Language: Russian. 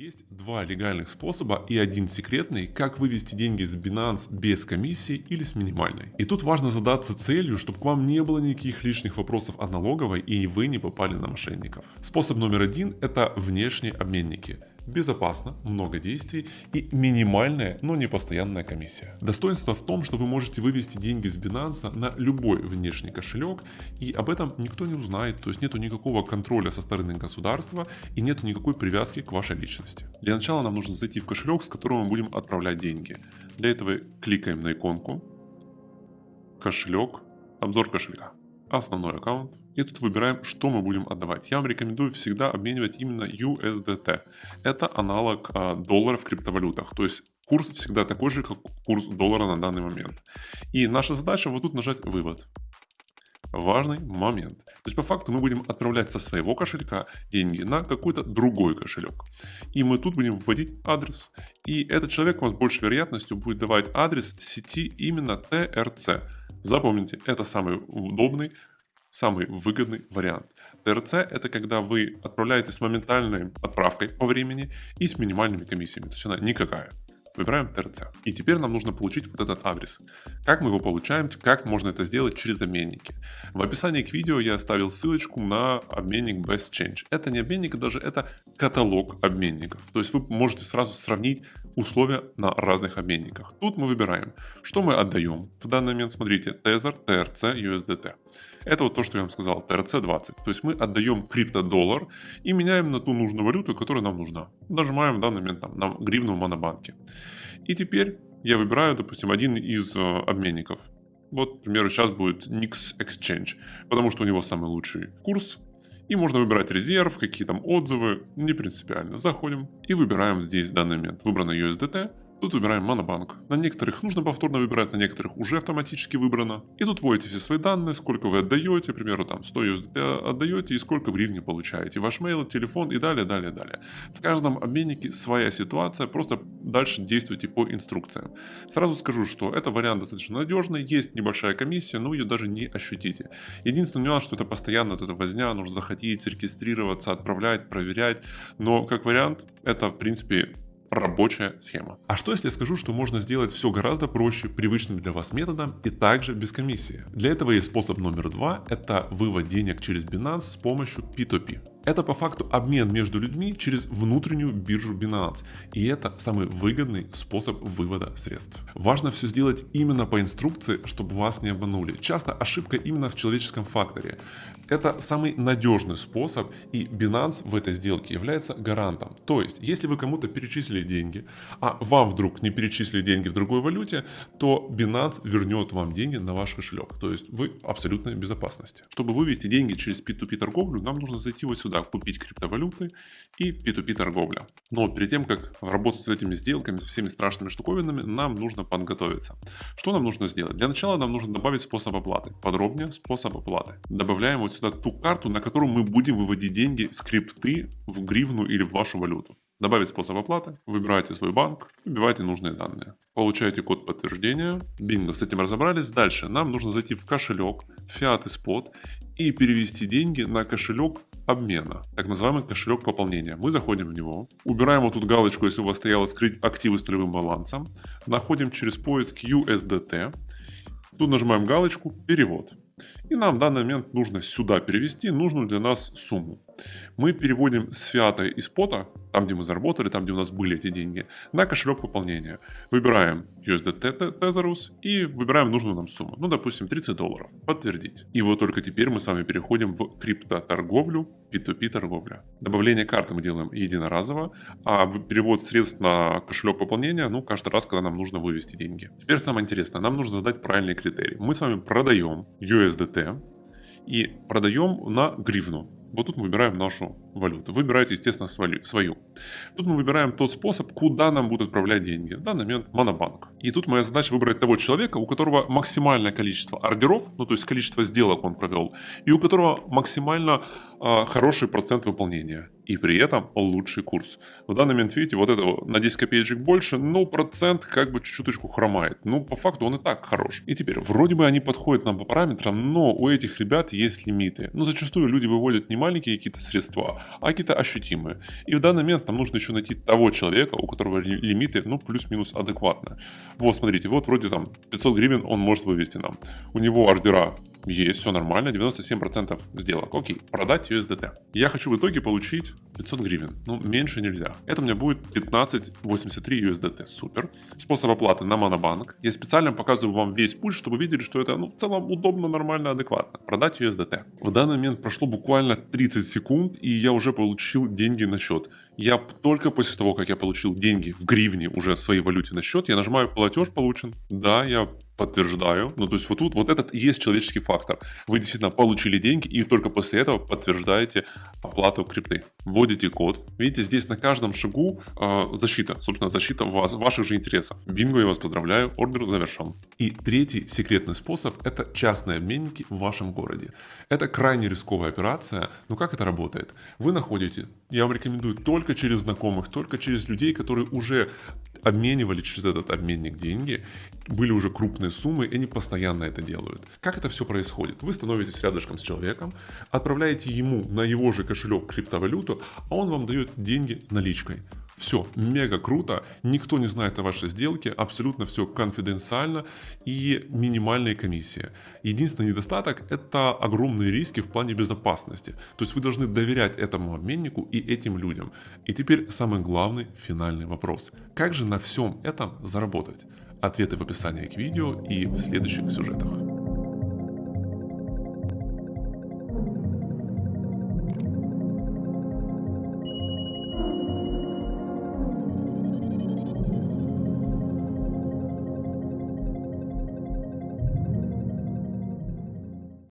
Есть два легальных способа и один секретный, как вывести деньги с Binance без комиссии или с минимальной. И тут важно задаться целью, чтобы к вам не было никаких лишних вопросов от налоговой и вы не попали на мошенников. Способ номер один это внешние обменники безопасно, много действий и минимальная, но не постоянная комиссия. Достоинство в том, что вы можете вывести деньги с Binance на любой внешний кошелек и об этом никто не узнает, то есть нету никакого контроля со стороны государства и нету никакой привязки к вашей личности. Для начала нам нужно зайти в кошелек, с которого мы будем отправлять деньги. Для этого кликаем на иконку, кошелек, обзор кошелька, основной аккаунт, и тут выбираем, что мы будем отдавать. Я вам рекомендую всегда обменивать именно USDT. Это аналог а, доллара в криптовалютах. То есть курс всегда такой же, как курс доллара на данный момент. И наша задача вот тут нажать «Вывод». Важный момент. То есть по факту мы будем отправлять со своего кошелька деньги на какой-то другой кошелек. И мы тут будем вводить адрес. И этот человек вам с большей вероятностью будет давать адрес сети именно TRC. Запомните, это самый удобный, самый выгодный вариант. ТРЦ это когда вы отправляете с моментальной отправкой по времени и с минимальными комиссиями, то есть она никакая. Выбираем ТРЦ. И теперь нам нужно получить вот этот адрес. Как мы его получаем, как можно это сделать через обменники. В описании к видео я оставил ссылочку на обменник Best Change. Это не обменник, даже это каталог обменников. То есть вы можете сразу сравнить условия на разных обменниках. Тут мы выбираем, что мы отдаем. В данный момент смотрите Tether, TRC, USDT. Это вот то, что я вам сказал, TRC20. То есть мы отдаем крипто-доллар и меняем на ту нужную валюту, которая нам нужна. Нажимаем в данный момент там, на гривну в монобанке. И теперь я выбираю, допустим, один из э, обменников. Вот, к примеру, сейчас будет Nix Exchange, потому что у него самый лучший курс. И можно выбирать резерв, какие там отзывы, не принципиально. Заходим и выбираем здесь в данный момент. Выбрано USDT, Тут выбираем монобанк. На некоторых нужно повторно выбирать, на некоторых уже автоматически выбрано. И тут вводите все свои данные, сколько вы отдаете, к примеру, там 100 USDT отдаете и сколько в гривне получаете. Ваш mail, телефон и далее, далее, далее. В каждом обменнике своя ситуация, просто дальше действуйте по инструкциям. Сразу скажу, что это вариант достаточно надежный, есть небольшая комиссия, но ее даже не ощутите. Единственный нюанс, что это постоянно вот эта возня, нужно заходить, регистрироваться, отправлять, проверять. Но как вариант, это в принципе рабочая схема. А что если я скажу, что можно сделать все гораздо проще, привычным для вас методом и также без комиссии? Для этого есть способ номер два, это вывод денег через Binance с помощью P2P. Это по факту обмен между людьми через внутреннюю биржу Binance. И это самый выгодный способ вывода средств. Важно все сделать именно по инструкции, чтобы вас не обманули. Часто ошибка именно в человеческом факторе. Это самый надежный способ, и Binance в этой сделке является гарантом. То есть, если вы кому-то перечислили деньги, а вам вдруг не перечислили деньги в другой валюте, то Binance вернет вам деньги на ваш кошелек. То есть, вы в абсолютной безопасности. Чтобы вывести деньги через P2P торговлю, нам нужно зайти вот сюда, купить криптовалюты и P2P торговля. Но перед тем, как работать с этими сделками, со всеми страшными штуковинами, нам нужно подготовиться. Что нам нужно сделать? Для начала нам нужно добавить способ оплаты. Подробнее способ оплаты. Добавляем вот сюда ту карту, на которую мы будем выводить деньги с крипты в гривну или в вашу валюту. Добавить способ оплаты, выбираете свой банк, вбиваете нужные данные. Получаете код подтверждения. Бинго, с этим разобрались. Дальше нам нужно зайти в кошелек, фиат и спот и перевести деньги на кошелек обмена, так называемый кошелек пополнения. Мы заходим в него, убираем вот тут галочку, если у вас стояло скрыть активы с нулевым балансом, находим через поиск USDT, тут нажимаем галочку «Перевод». И нам в данный момент нужно сюда перевести нужную для нас сумму. Мы переводим с фиата и спота, там где мы заработали, там где у нас были эти деньги, на кошелек пополнения. Выбираем USDT Tezerus и выбираем нужную нам сумму. Ну, допустим, 30 долларов. Подтвердить. И вот только теперь мы с вами переходим в криптоторговлю, P2P торговля. Добавление карты мы делаем единоразово, а перевод средств на кошелек пополнения, ну, каждый раз, когда нам нужно вывести деньги. Теперь самое интересное, нам нужно задать правильные критерии. Мы с вами продаем USDT и продаем на гривну. Вот тут мы выбираем нашу валюту. Выбирайте, естественно, свою. Тут мы выбираем тот способ, куда нам будут отправлять деньги. В данный момент монобанк. И тут моя задача выбрать того человека, у которого максимальное количество ордеров, ну то есть количество сделок он провел, и у которого максимально э, хороший процент выполнения. И при этом лучший курс. В данный момент, видите, вот это на 10 копеечек больше, но процент как бы чуть-чуточку хромает. Ну, по факту он и так хорош. И теперь, вроде бы они подходят нам по параметрам, но у этих ребят есть лимиты. Ну, зачастую люди выводят не маленькие какие-то средства, а какие-то ощутимые. И в данный момент нам нужно еще найти того человека, у которого лимиты, ну, плюс-минус адекватно. Вот, смотрите, вот вроде там 500 гривен он может вывести нам. У него ордера есть, все нормально, 97% сделок. Окей, продать USDT. Я хочу в итоге получить 500 гривен. Ну, меньше нельзя. Это у меня будет 1583 USDT. Супер. Способ оплаты на Монобанк. Я специально показываю вам весь путь, чтобы видели, что это ну, в целом удобно, нормально, адекватно. Продать USDT. В данный момент прошло буквально 30 секунд, и я уже получил деньги на счет. Я только после того, как я получил деньги в гривне уже в своей валюте на счет, я нажимаю платеж получен. Да, я подтверждаю. Ну, то есть вот тут вот этот и есть человеческий фактор. Вы действительно получили деньги и только после этого подтверждаете оплату крипты. Вводите код. Видите, здесь на каждом шагу э, защита. Собственно, защита вас, ваших же интересов. Бинго, я вас поздравляю, ордер завершен. И третий секретный способ – это частные обменники в вашем городе. Это крайне рисковая операция, но как это работает? Вы находите, я вам рекомендую только через знакомых, только через людей, которые уже обменивали через этот обменник деньги, были уже крупные суммы, и они постоянно это делают. Как это все происходит? Вы становитесь рядышком с человеком, отправляете ему на его же кошелек криптовалюту, а он вам дает деньги наличкой. Все, мега круто, никто не знает о вашей сделке, абсолютно все конфиденциально и минимальные комиссии. Единственный недостаток – это огромные риски в плане безопасности. То есть вы должны доверять этому обменнику и этим людям. И теперь самый главный финальный вопрос. Как же на всем этом заработать? Ответы в описании к видео и в следующих сюжетах.